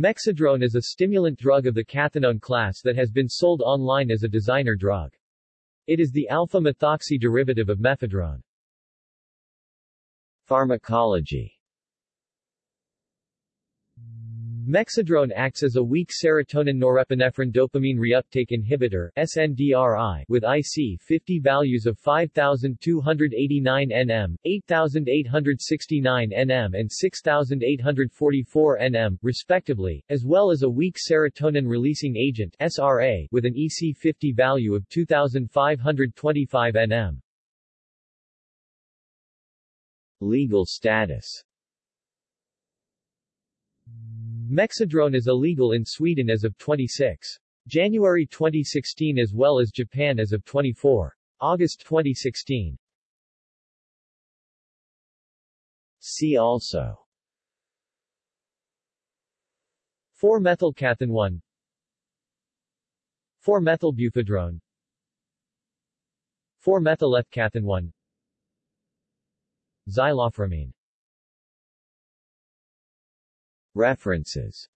Mexedrone is a stimulant drug of the cathinone class that has been sold online as a designer drug. It is the alpha-methoxy derivative of mephedrone. Pharmacology Mexedrone acts as a weak serotonin-norepinephrine dopamine reuptake inhibitor SNDRI with IC50 values of 5289 nm, 8869 nm and 6844 nm, respectively, as well as a weak serotonin-releasing agent SRA with an EC50 value of 2525 nm. Legal status Mexedrone is illegal in Sweden as of 26 January 2016 as well as Japan as of 24 August 2016. See also. 4-methylcathinone 4-methylbuphedrone 4-methylethcathinone Xyloframine References